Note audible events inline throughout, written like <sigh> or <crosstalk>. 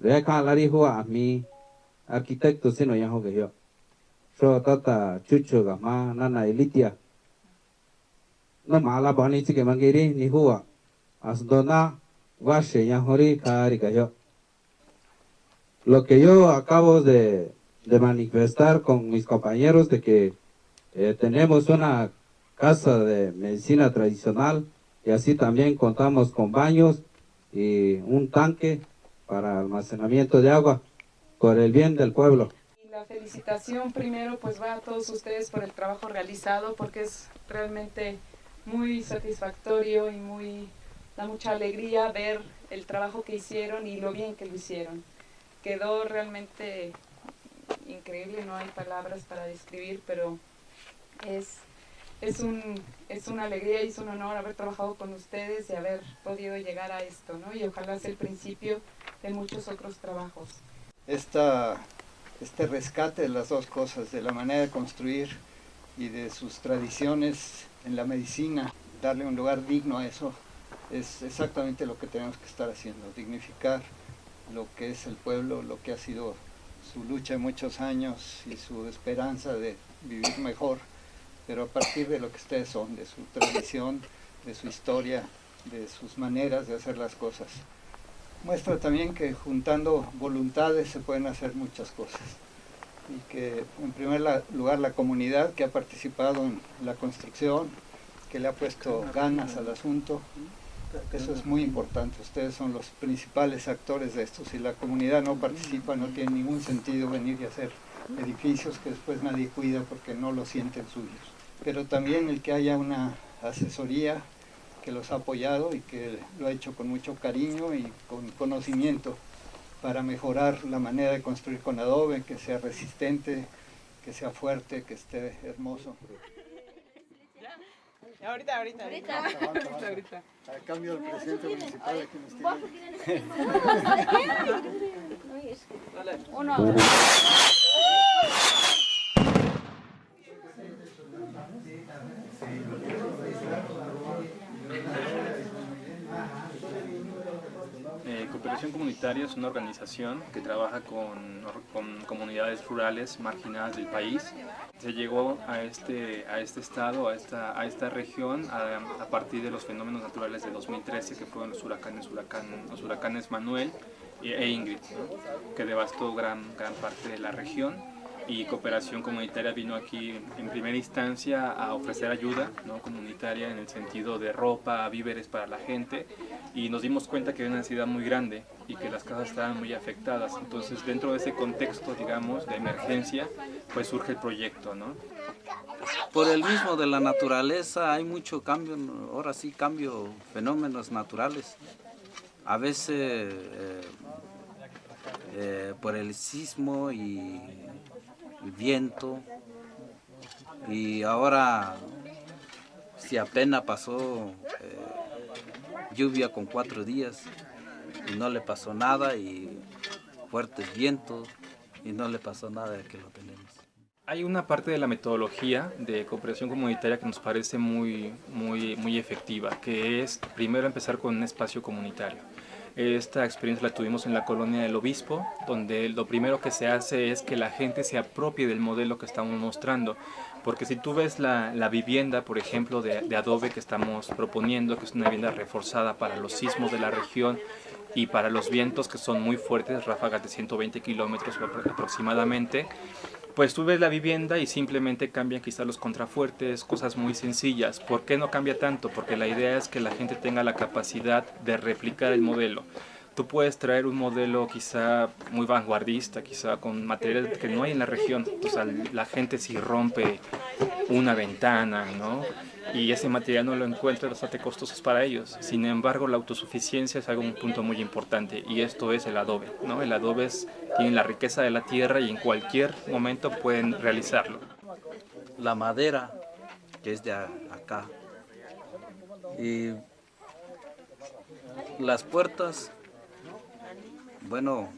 re ka la ri hu a mi arquitecto sino ya ho ge yo so tata chuchu ga ma na na elitia no ma la bani chi ke mangiri ni hu a as dona wa she ya hori ka ri ga yo lo que yo acabo de, de manifestar con mis compañeros de que eh, tenemos una casa de medicina tradicional y así también contamos con baños y un tanque para almacenamiento de agua por el bien del pueblo. La felicitación primero pues va a todos ustedes por el trabajo realizado porque es realmente muy satisfactorio y muy da mucha alegría ver el trabajo que hicieron y lo bien que lo hicieron. Quedó realmente increíble, no hay palabras para describir, pero es, es, un, es una alegría y es un honor haber trabajado con ustedes y haber podido llegar a esto, ¿no? Y ojalá sea el principio de muchos otros trabajos. Esta, este rescate de las dos cosas, de la manera de construir y de sus tradiciones en la medicina, darle un lugar digno a eso, es exactamente lo que tenemos que estar haciendo, dignificar lo que es el pueblo, lo que ha sido su lucha de muchos años y su esperanza de vivir mejor, pero a partir de lo que ustedes son, de su tradición, de su historia, de sus maneras de hacer las cosas. Muestra también que juntando voluntades se pueden hacer muchas cosas y que en primer lugar la comunidad que ha participado en la construcción, que le ha puesto ganas al asunto, eso es muy importante, ustedes son los principales actores de esto. Si la comunidad no participa, no tiene ningún sentido venir y hacer edificios que después nadie cuida porque no lo sienten suyos. Pero también el que haya una asesoría que los ha apoyado y que lo ha hecho con mucho cariño y con conocimiento para mejorar la manera de construir con adobe, que sea resistente, que sea fuerte, que esté hermoso. Ahorita, ahorita. Ahorita. ahorita, ahorita. A cambio del presidente municipal aquí nos tiene. <laughs> Uno. Cooperación Comunitaria es una organización que trabaja con, comunidades rurales marginadas del país. Se llegó a este, a este estado, a esta, a esta región, a, partir de los fenómenos naturales de 2013, que fueron los huracanes, huracán, los huracanes Manuel e Ingrid, que devastó gran, gran parte de la región y Cooperación Comunitaria vino aquí en primera instancia a ofrecer ayuda ¿no? comunitaria en el sentido de ropa, víveres para la gente y nos dimos cuenta que había una necesidad muy grande y que las casas estaban muy afectadas. Entonces dentro de ese contexto, digamos, de emergencia, pues surge el proyecto. ¿no? Por el mismo de la naturaleza hay mucho cambio, ahora sí cambio, fenómenos naturales. A veces eh, eh, por el sismo y el viento y ahora si apenas pasó eh, lluvia con cuatro días y no le pasó nada y fuertes vientos y no le pasó nada de que lo tenemos. Hay una parte de la metodología de cooperación comunitaria que nos parece muy, muy, muy efectiva, que es primero empezar con un espacio comunitario. Esta experiencia la tuvimos en la colonia del Obispo, donde lo primero que se hace es que la gente se apropie del modelo que estamos mostrando. Porque si tú ves la, la vivienda, por ejemplo, de, de, adobe que estamos proponiendo, que es una vivienda reforzada para los sismos de la región y para los vientos que son muy fuertes, ráfagas de 120 kilómetros aproximadamente, pues tú ves la vivienda y simplemente cambian quizás los contrafuertes, cosas muy sencillas. ¿Por qué no cambia tanto? Porque la idea es que la gente tenga la capacidad de replicar el modelo. Tú puedes traer un modelo quizá muy vanguardista, quizá con materiales que no hay en la región. O sea, la gente si rompe una ventana, ¿no? y ese material no lo encuentra bastante costosos para ellos. Sin embargo, la autosuficiencia es algo un punto muy importante y esto es el adobe. ¿no? El adobe es, tiene la riqueza de la tierra y en cualquier momento pueden realizarlo. La madera, que es de acá, y las puertas, bueno,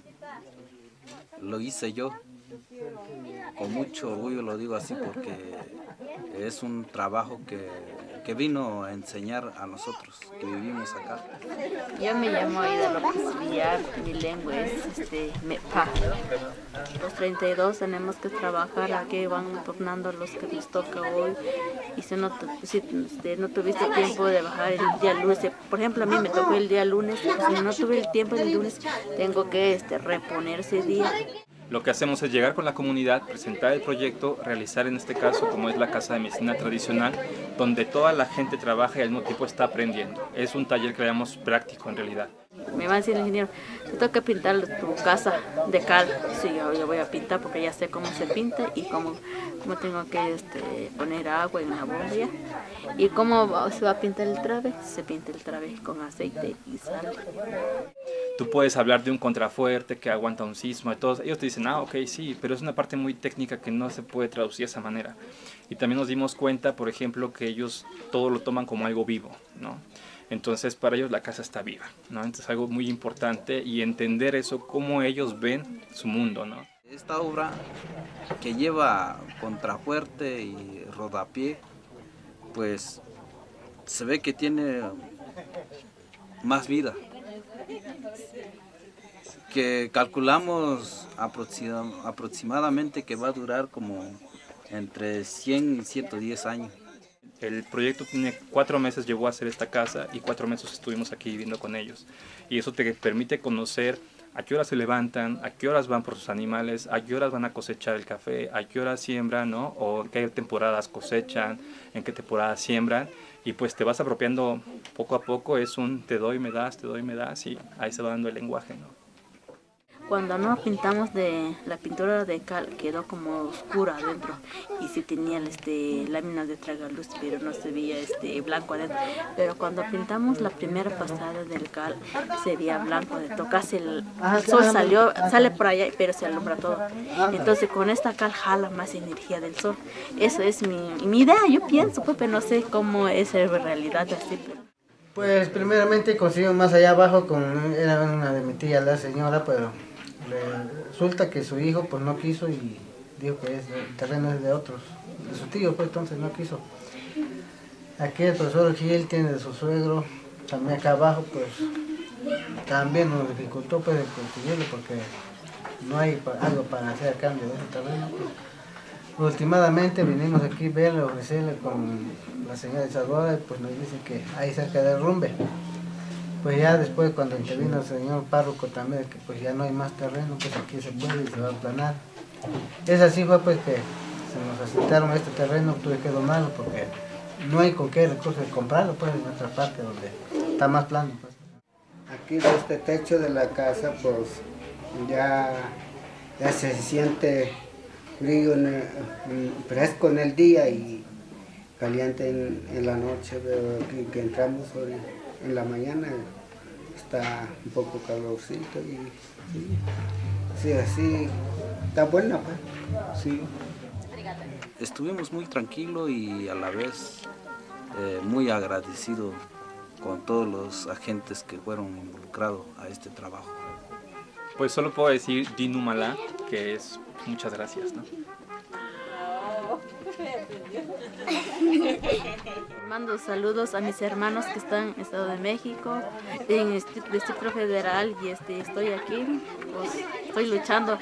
lo hice yo, con mucho orgullo lo digo así porque es un trabajo que que vino a enseñar a nosotros que vivimos acá. Yo me llamo Aida López Villar, mi lengua es este, Mepa. Los 32 tenemos que trabajar, aquí van tornando los que nos toca hoy. Y si no, si, este, no tuviste tiempo de bajar el día lunes, por ejemplo a mí me tocó el día lunes, si no tuve el tiempo el lunes, tengo que este, reponer ese día. Lo que hacemos es llegar con la comunidad, presentar el proyecto, realizar en este caso como es la Casa de Medicina Tradicional, donde toda la gente trabaja y al mismo tiempo está aprendiendo. Es un taller que práctico en realidad. Me va a decir el ingeniero, te que pintar tu casa de cal. Sí, yo, yo voy a pintar porque ya sé cómo se pinta y cómo, cómo tengo que este, poner agua en la bombilla. Y cómo se va a pintar el trabe, se pinta el trabe con aceite y sal. Tú puedes hablar de un contrafuerte que aguanta un sismo y todos ellos te dicen, ah, ok, sí, pero es una parte muy técnica que no se puede traducir de esa manera. Y también nos dimos cuenta, por ejemplo, que ellos todo lo toman como algo vivo, ¿no? Entonces para ellos la casa está viva, ¿no? Entonces algo muy importante y entender eso, cómo ellos ven su mundo. Esta obra que lleva contrafuerte y rodapié, pues se ve que tiene más vida. Que calculamos aproximadamente que va a durar como entre 100 y 110 años. El proyecto tiene cuatro meses, llegó a hacer esta casa y cuatro meses estuvimos aquí viviendo con ellos. Y eso te permite conocer a qué horas se levantan, a qué horas van por sus animales, a qué horas van a cosechar el café, a qué horas siembran, ¿no? O qué temporadas cosechan, en qué temporadas siembran. Y pues te vas apropiando poco a poco, es un te doy, me das, te doy, me das, y ahí se va dando el lenguaje, ¿no? Cuando no pintamos de la pintura de cal quedó como oscura adentro y sí tenía este, láminas de tragaluz pero no se veía este, blanco adentro. Pero cuando pintamos la primera pasada del cal se veía blanco de tocarse el, el sol salió, sale por allá pero se alumbra todo. Entonces con esta cal jala más energía del sol. Eso es mi, mi idea, yo pienso, pues, pero no sé cómo es en realidad así. Pues primeramente conseguimos más allá abajo con era una de mi tía la señora, pero resulta que su hijo pues no quiso y dijo que el terreno es de otros, de su tío pues entonces no quiso. Aquí el profesor Gil tiene de su suegro, también acá abajo pues también nos dificultó pues conseguirlo porque no hay algo para hacer cambio de ese terreno. Pues. Vinimos aquí a verle, ofrecerle con la señora Isadora y pues nos dice que ahí cerca del rumbe pues ya después cuando intervino el señor párroco también, que pues ya no hay más terreno, pues aquí se puede y se va a aplanar. Es así fue pues que se nos aceptaron este terreno, tuve que donarlo porque no hay con qué recursos comprarlo pues en otra parte donde está más plano. Pues. Aquí este techo de la casa pues ya, se siente frío, fresco en el día y caliente en, la noche, pero aquí que entramos hoy en la mañana está un poco calorcito y sí, así está buena pues. sí. Estuvimos muy tranquilos y a la vez eh, muy agradecidos con todos los agentes que fueron involucrados a este trabajo. Pues solo puedo decir Dinumala, que es muchas gracias. ¿no? <laughs> <laughs> Mando saludos a mis hermanos que están en Estado de México, en el Distrito Federal y este, estoy aquí, pues estoy luchando.